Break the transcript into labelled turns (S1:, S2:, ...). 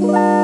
S1: Bye.